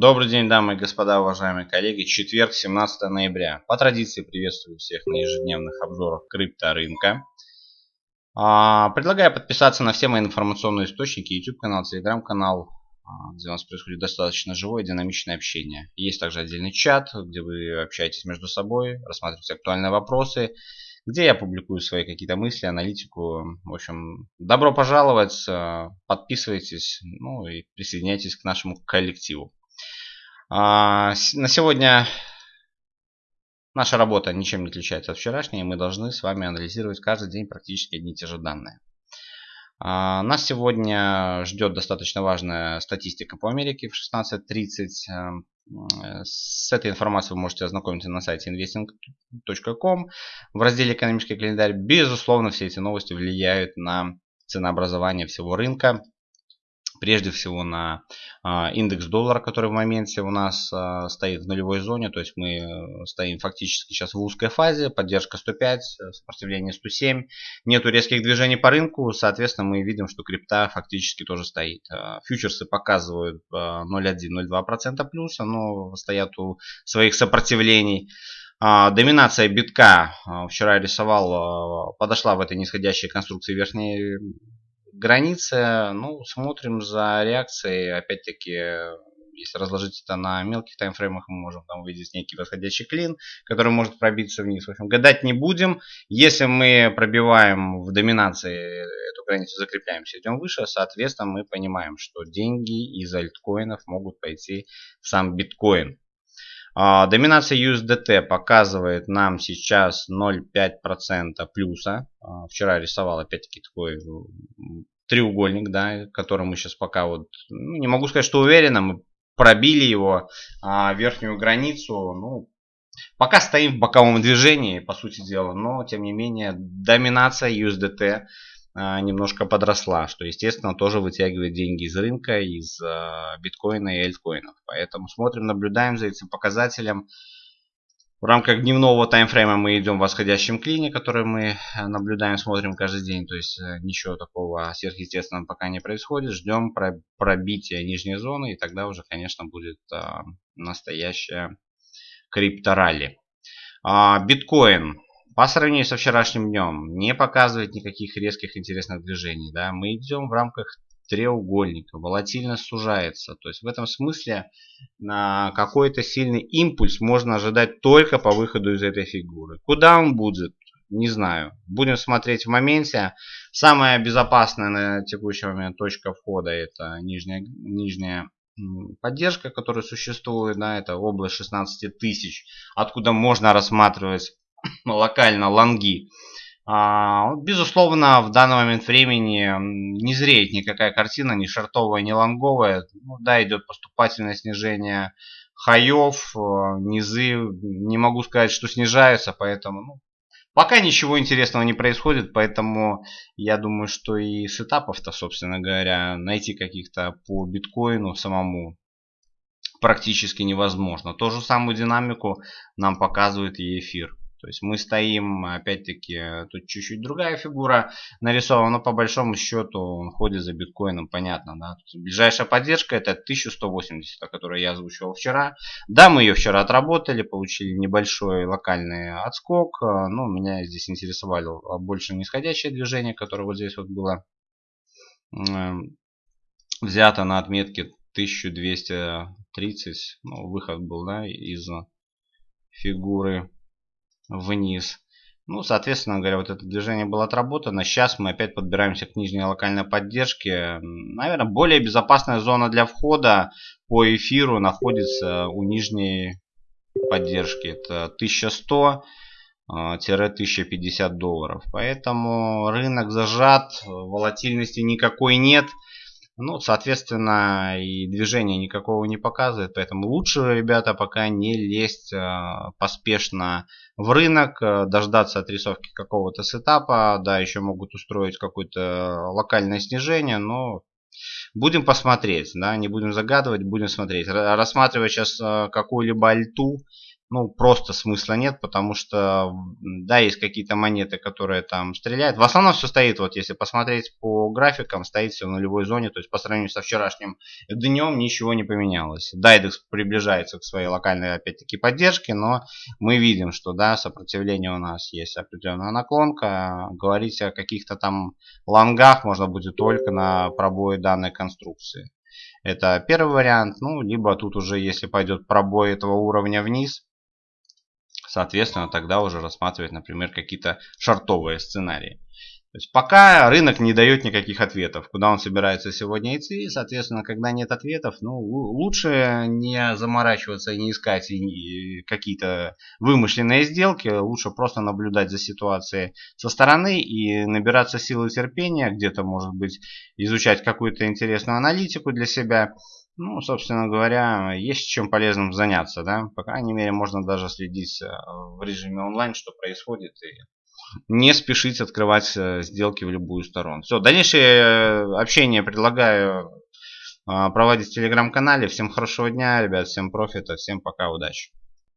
Добрый день, дамы и господа, уважаемые коллеги. Четверг, 17 ноября. По традиции приветствую всех на ежедневных обзорах крипторынка. А, предлагаю подписаться на все мои информационные источники, YouTube канал, Telegram канал, а, где у нас происходит достаточно живое динамичное общение. Есть также отдельный чат, где вы общаетесь между собой, рассматриваете актуальные вопросы, где я публикую свои какие-то мысли, аналитику. В общем, добро пожаловать, а, подписывайтесь, ну и присоединяйтесь к нашему коллективу. А, на сегодня наша работа ничем не отличается от вчерашней. Мы должны с вами анализировать каждый день практически одни и те же данные. А, нас сегодня ждет достаточно важная статистика по Америке в 16.30. Э, с этой информацией вы можете ознакомиться на сайте investing.com в разделе «Экономический календарь». Безусловно, все эти новости влияют на ценообразование всего рынка прежде всего на а, индекс доллара, который в моменте у нас а, стоит в нулевой зоне, то есть мы э, стоим фактически сейчас в узкой фазе, поддержка 105, э, сопротивление 107, нету резких движений по рынку, соответственно мы видим, что крипта фактически тоже стоит. А, фьючерсы показывают 0,1-0,2% плюса, но стоят у своих сопротивлений. Доминация битка, вчера рисовал, подошла в этой нисходящей конструкции верхней границы, ну, смотрим за реакцией, опять-таки, если разложить это на мелких таймфреймах, мы можем там увидеть некий восходящий клин, который может пробиться вниз. В общем, гадать не будем. Если мы пробиваем в доминации эту границу, закрепляемся, идем выше, соответственно, мы понимаем, что деньги из альткоинов могут пойти в сам биткоин. А, доминация USDT показывает нам сейчас 0,5% плюса. А, вчера рисовал опять-таки такой треугольник, да, который мы сейчас пока вот, ну, не могу сказать, что уверенно, мы пробили его, а, верхнюю границу, ну, пока стоим в боковом движении, по сути дела, но, тем не менее, доминация USDT а, немножко подросла, что, естественно, тоже вытягивает деньги из рынка, из а, биткоина и альткоинов. Поэтому смотрим, наблюдаем за этим показателем. В рамках дневного таймфрейма мы идем в восходящем клине, который мы наблюдаем, смотрим каждый день. То есть э, ничего такого сверхъестественного пока не происходит. Ждем пробития нижней зоны и тогда уже, конечно, будет а, настоящая крипторалли. Биткоин по сравнению со вчерашним днем не показывает никаких резких интересных движений. Да? Мы идем в рамках треугольника, волатильность сужается. То есть в этом смысле на какой-то сильный импульс можно ожидать только по выходу из этой фигуры. Куда он будет? Не знаю. Будем смотреть в моменте. Самая безопасная на текущий момент точка входа это нижняя, нижняя поддержка, которая существует. Да, это область 16 тысяч, откуда можно рассматривать локально лонги. А, безусловно, в данный момент времени не зреет никакая картина, ни шартовая, ни лонговая. Ну, да, идет поступательное снижение хаев, э, низы. Не могу сказать, что снижаются, поэтому ну, пока ничего интересного не происходит, поэтому я думаю, что и с этапов-то, собственно говоря, найти каких-то по биткоину самому практически невозможно. Ту же самую динамику нам показывает и эфир. То есть мы стоим, опять-таки, тут чуть-чуть другая фигура нарисована, но по большому счету он ходит за биткоином, понятно, да. Ближайшая поддержка это 1180, о которой я озвучивал вчера. Да, мы ее вчера отработали, получили небольшой локальный отскок, но меня здесь интересовало больше нисходящее движение, которое вот здесь вот было взято на отметке 1230, ну, выход был, да, из фигуры вниз. Ну, соответственно говоря, вот это движение было отработано. Сейчас мы опять подбираемся к нижней локальной поддержке. Наверное, более безопасная зона для входа по эфиру находится у нижней поддержки. Это 1100 1050 долларов. Поэтому рынок зажат, волатильности никакой нет. Ну, соответственно, и движения никакого не показывает. Поэтому лучше, ребята, пока не лезть э, поспешно в рынок, э, дождаться отрисовки какого-то сетапа. Да, еще могут устроить какое-то локальное снижение, но будем посмотреть. Да, не будем загадывать, будем смотреть. Рассматривать сейчас э, какую-либо альту ну, просто смысла нет, потому что, да, есть какие-то монеты, которые там стреляют. В основном все стоит, вот если посмотреть по графикам, стоит все в нулевой зоне, то есть по сравнению со вчерашним днем ничего не поменялось. Дайдекс приближается к своей локальной, опять-таки, поддержке, но мы видим, что, да, сопротивление у нас есть определенная наклонка. Говорить о каких-то там лонгах можно будет только на пробое данной конструкции. Это первый вариант. Ну, либо тут уже, если пойдет пробой этого уровня вниз, соответственно, тогда уже рассматривать, например, какие-то шартовые сценарии. То есть пока рынок не дает никаких ответов, куда он собирается сегодня идти, соответственно, когда нет ответов, ну, лучше не заморачиваться и не искать какие-то вымышленные сделки, лучше просто наблюдать за ситуацией со стороны и набираться силы терпения, где-то, может быть, изучать какую-то интересную аналитику для себя, ну, собственно говоря, есть чем полезным заняться, да. По крайней мере, можно даже следить э, в режиме онлайн, что происходит, и не спешить открывать э, сделки в любую сторону. Все, дальнейшее э, общение предлагаю проводить в телеграм-канале. Всем хорошего дня, ребят, всем профита, всем пока, удачи.